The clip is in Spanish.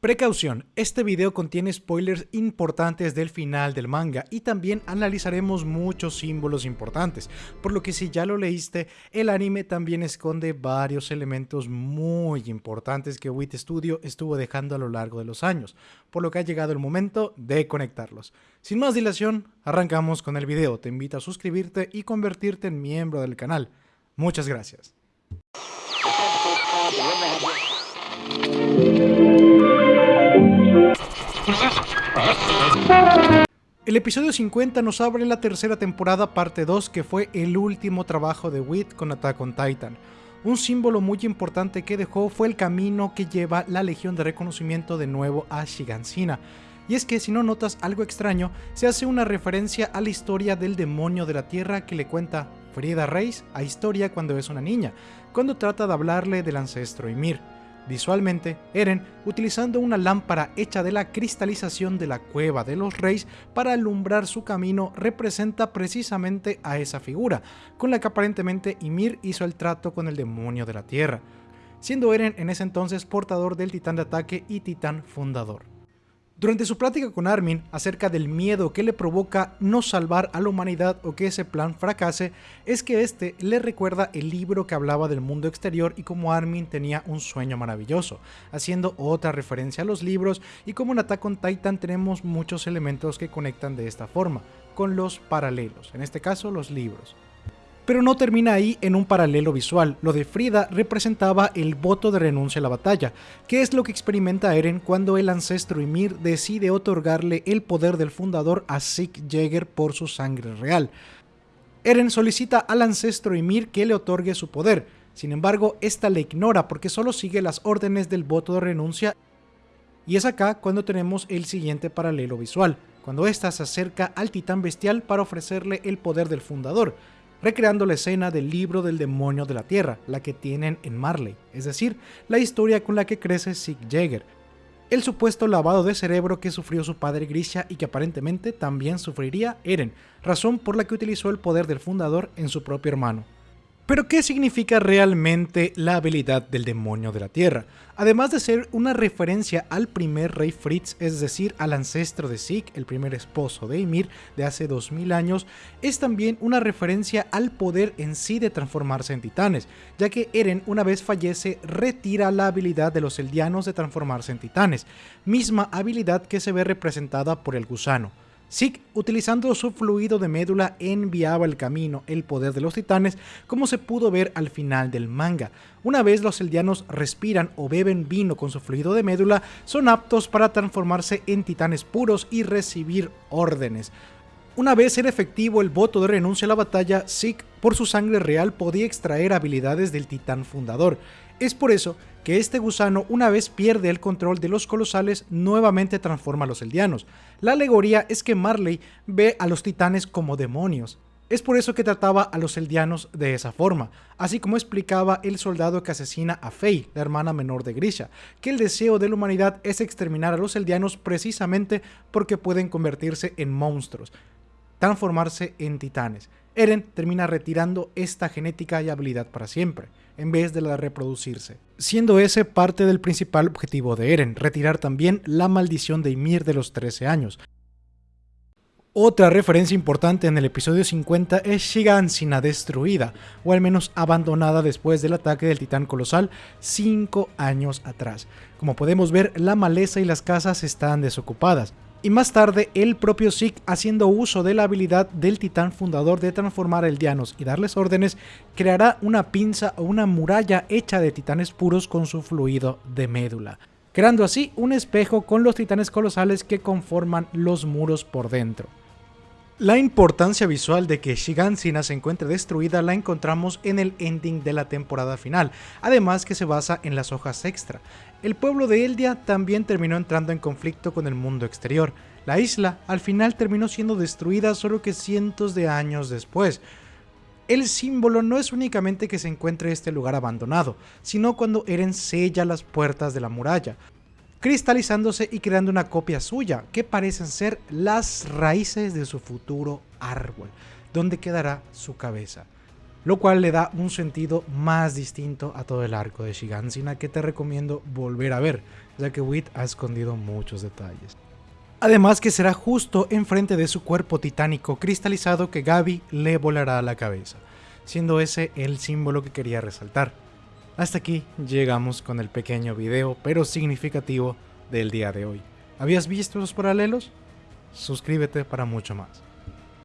Precaución, este video contiene spoilers importantes del final del manga y también analizaremos muchos símbolos importantes, por lo que si ya lo leíste, el anime también esconde varios elementos muy importantes que WIT Studio estuvo dejando a lo largo de los años, por lo que ha llegado el momento de conectarlos. Sin más dilación, arrancamos con el video, te invito a suscribirte y convertirte en miembro del canal. Muchas gracias. El episodio 50 nos abre la tercera temporada parte 2 que fue el último trabajo de Wit con Attack on Titan. Un símbolo muy importante que dejó fue el camino que lleva la Legión de Reconocimiento de nuevo a Shigansina. Y es que si no notas algo extraño, se hace una referencia a la historia del demonio de la tierra que le cuenta Frida Reis a Historia cuando es una niña, cuando trata de hablarle del ancestro Ymir. Visualmente, Eren, utilizando una lámpara hecha de la cristalización de la cueva de los reyes para alumbrar su camino, representa precisamente a esa figura, con la que aparentemente Ymir hizo el trato con el demonio de la tierra, siendo Eren en ese entonces portador del titán de ataque y titán fundador. Durante su plática con Armin acerca del miedo que le provoca no salvar a la humanidad o que ese plan fracase, es que este le recuerda el libro que hablaba del mundo exterior y cómo Armin tenía un sueño maravilloso, haciendo otra referencia a los libros y como en Attack on Titan tenemos muchos elementos que conectan de esta forma, con los paralelos, en este caso los libros. Pero no termina ahí en un paralelo visual, lo de Frida representaba el voto de renuncia a la batalla, que es lo que experimenta Eren cuando el ancestro Ymir decide otorgarle el poder del fundador a Sieg Jäger por su sangre real. Eren solicita al ancestro Ymir que le otorgue su poder, sin embargo, esta le ignora porque solo sigue las órdenes del voto de renuncia. Y es acá cuando tenemos el siguiente paralelo visual, cuando ésta se acerca al titán bestial para ofrecerle el poder del fundador, recreando la escena del libro del demonio de la tierra, la que tienen en Marley, es decir, la historia con la que crece Sieg Jäger, el supuesto lavado de cerebro que sufrió su padre Grisha y que aparentemente también sufriría Eren, razón por la que utilizó el poder del fundador en su propio hermano. Pero ¿qué significa realmente la habilidad del demonio de la tierra? Además de ser una referencia al primer rey Fritz, es decir, al ancestro de Zeke, el primer esposo de Ymir de hace 2000 años, es también una referencia al poder en sí de transformarse en titanes, ya que Eren una vez fallece retira la habilidad de los eldianos de transformarse en titanes, misma habilidad que se ve representada por el gusano. Zeke, utilizando su fluido de médula, enviaba el camino, el poder de los titanes, como se pudo ver al final del manga. Una vez los eldianos respiran o beben vino con su fluido de médula, son aptos para transformarse en titanes puros y recibir órdenes. Una vez era efectivo el voto de renuncia a la batalla, Zeke, por su sangre real, podía extraer habilidades del titán fundador. Es por eso que este gusano, una vez pierde el control de los colosales, nuevamente transforma a los eldianos. La alegoría es que Marley ve a los titanes como demonios. Es por eso que trataba a los eldianos de esa forma, así como explicaba el soldado que asesina a Faye, la hermana menor de Grisha, que el deseo de la humanidad es exterminar a los eldianos precisamente porque pueden convertirse en monstruos, transformarse en titanes. Eren termina retirando esta genética y habilidad para siempre en vez de la de reproducirse, siendo ese parte del principal objetivo de Eren, retirar también la maldición de Ymir de los 13 años. Otra referencia importante en el episodio 50 es Shigansina destruida, o al menos abandonada después del ataque del titán colosal 5 años atrás. Como podemos ver, la maleza y las casas están desocupadas, y más tarde el propio Zeke haciendo uso de la habilidad del titán fundador de transformar eldianos y darles órdenes, creará una pinza o una muralla hecha de titanes puros con su fluido de médula, creando así un espejo con los titanes colosales que conforman los muros por dentro. La importancia visual de que Shigansina se encuentre destruida la encontramos en el ending de la temporada final, además que se basa en las hojas extra. El pueblo de Eldia también terminó entrando en conflicto con el mundo exterior. La isla al final terminó siendo destruida solo que cientos de años después. El símbolo no es únicamente que se encuentre este lugar abandonado, sino cuando Eren sella las puertas de la muralla, cristalizándose y creando una copia suya, que parecen ser las raíces de su futuro árbol, donde quedará su cabeza. lo cual le da un sentido más distinto a todo el arco de Shigansina que te recomiendo volver a ver, ya que Wit ha escondido muchos detalles. Además que será justo enfrente de su cuerpo titánico cristalizado que Gaby le volará a la cabeza, siendo ese el símbolo que quería resaltar. Hasta aquí llegamos con el pequeño video, pero significativo, del día de hoy. ¿Habías visto los paralelos? Suscríbete para mucho más.